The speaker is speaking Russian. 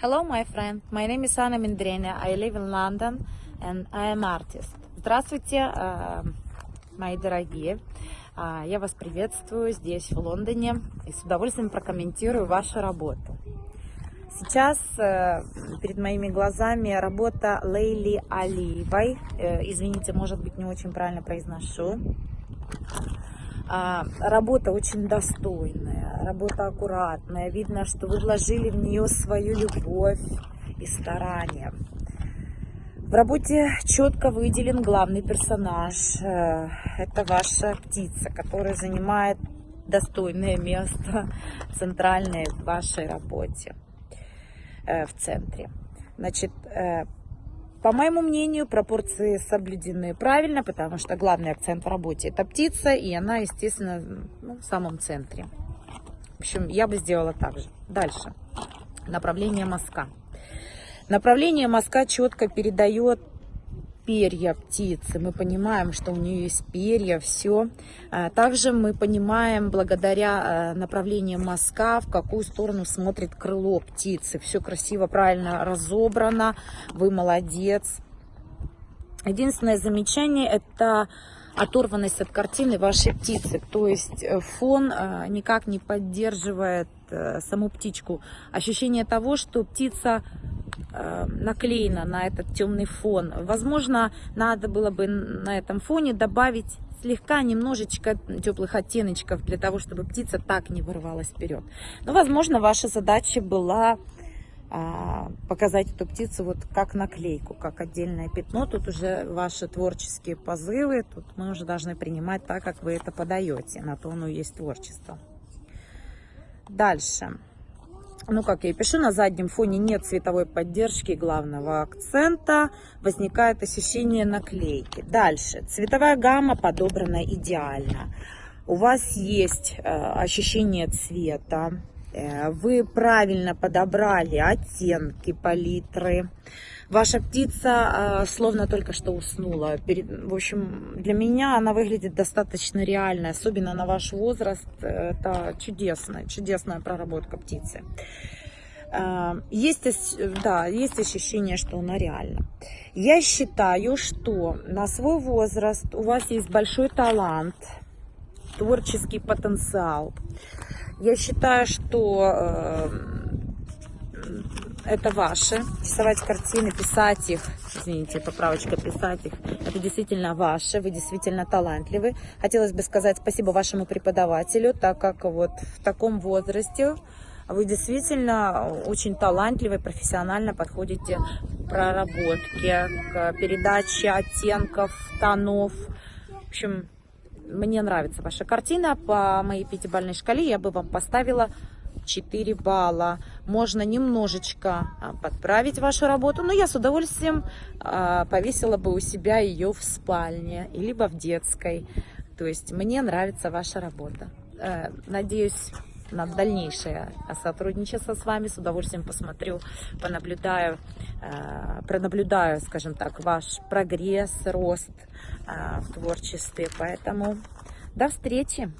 Hello, my friend. My name is Anna Mindrena. I live in London and I am artist. Здравствуйте, э, мои дорогие. А, Я вас приветствую здесь, в Лондоне, и с удовольствием прокомментирую вашу работу. Сейчас э, перед моими глазами работа Лейли Алиевой. Э, Извините, может быть, не очень правильно произношу. А, Работа очень достойная, работа аккуратная. Видно, что вы вложили в нее свою любовь и старание. В работе четко выделен главный персонаж. Э, Это ваша птица, которая занимает достойное место центральное в вашей работе э, в центре. Значит, э, по моему мнению, пропорции соблюдены правильно, потому что главный акцент в работе это птица, и она, естественно, ну, в самом центре. В общем, я бы сделала так же. Дальше. Направление мазка. Направление мазка четко передает перья птицы. Мы понимаем, что у нее есть перья, все. Также мы понимаем, благодаря э, направлению мазка, в какую сторону смотрит крыло птицы. Все красиво, правильно разобрано. Вы молодец. Единственное замечание это оторванность от картины вашей птицы. То есть э, фон э, никак не поддерживает саму птичку. Ощущение того, что птица Э, наклеена на этот темный фон. Возможно, надо было бы на этом фоне добавить слегка немножечко теплых оттеночков для того, чтобы птица так не вырывалась вперед. Но, возможно, ваша задача была показать эту птицу вот как наклейку, как отдельное пятно. Тут уже ваши творческие позывы, тут мы уже должны принимать так, как вы это подаете. На то оно есть творчество. Дальше ну как я и пишу, на заднем фоне нет цветовой поддержки главного акцента, возникает ощущение наклейки. Дальше, цветовая гамма подобрана идеально. У вас есть э, ощущение цвета, вы правильно подобрали оттенки палитры. Ваша птица э, словно только что уснула. В общем, для меня она выглядит достаточно реально, особенно на ваш возраст. Это чудесная, чудесная проработка птицы. Э, есть, да, есть ощущение, что она реальна. Я считаю, что на свой возраст у вас есть большой талант, творческий потенциал. Я считаю, что э, это ваши. Рисовать картины, писать их, извините, поправочка, писать их, это действительно ваше, вы действительно талантливы. Хотелось бы сказать спасибо вашему преподавателю, так как вот в таком возрасте вы действительно очень талантливы, профессионально подходите к проработке, к передаче оттенков, тонов. В общем, мне нравится ваша картина. По моей пятибалльной шкале я бы вам поставила 4 балла. Можно немножечко а, подправить вашу работу, но я с удовольствием а, повесила бы у себя ее в спальне, либо в детской. То есть мне нравится ваша работа. Э, надеюсь на дальнейшее сотрудничество с вами. С удовольствием посмотрю, понаблюдаю, э, пронаблюдаю, скажем так, ваш прогресс, рост э, в творчестве. Поэтому до встречи!